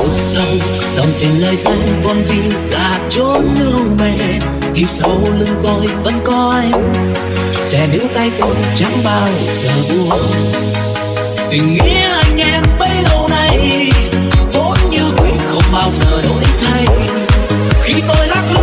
sau sau đồng tiền lời danh con gì là chốn lưu mẹ thì sau lưng tôi vẫn có anh, sẽ níu tay tôi chẳng bao giờ buông tình nghĩa anh em bấy lâu nay, vốn như quỷ không bao giờ đổi thay. Khi tôi lắc lư